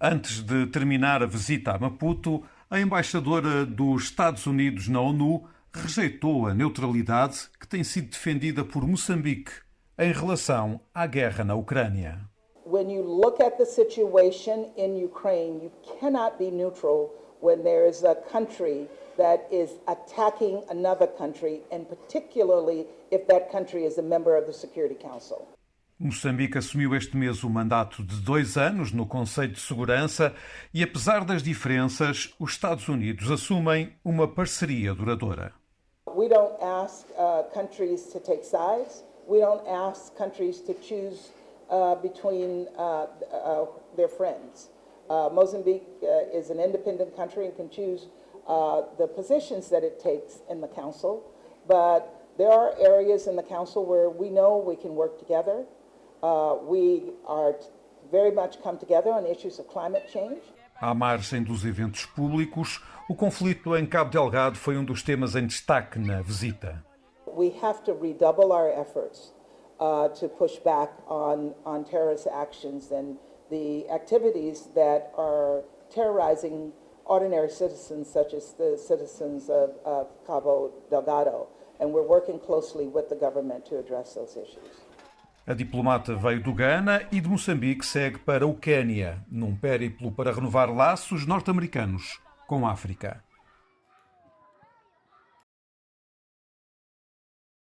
Antes de terminar a visita a Maputo, a embaixadora dos Estados Unidos na ONU rejeitou a neutralidade que tem sido defendida por Moçambique em relação à guerra na Ucrânia. When you look at the situation in Ukraine, you cannot be neutral when there is a country that is attacking another country, and particularly if that country is a member of the Security Council. Moçambique assumiu este mês o mandato de dois anos no Conselho de Segurança e, apesar das diferenças, os Estados Unidos assumem uma parceria duradoura. We don't ask uh, countries to take sides. We don't ask countries to choose uh, between uh, uh their friends. Uh, Mozambique uh, is an independent country and can choose the positions that it takes in the Council, but there are areas in the Council where we know we can work together. Uh, we are very much come together on issues of climate change. À margem dos eventos públicos, o conflito em Cabo Delgado foi um dos temas em destaque na visita. We have to redouble our efforts uh, to push back on, on terrorist actions and the activities that are terrorizing ordinary citizens, such as the citizens of, of Cabo Delgado. And we're working closely with the government to address those issues. A diplomata veio do Ghana e de Moçambique segue para o Quênia, num périplo para renovar laços norte-americanos com a África.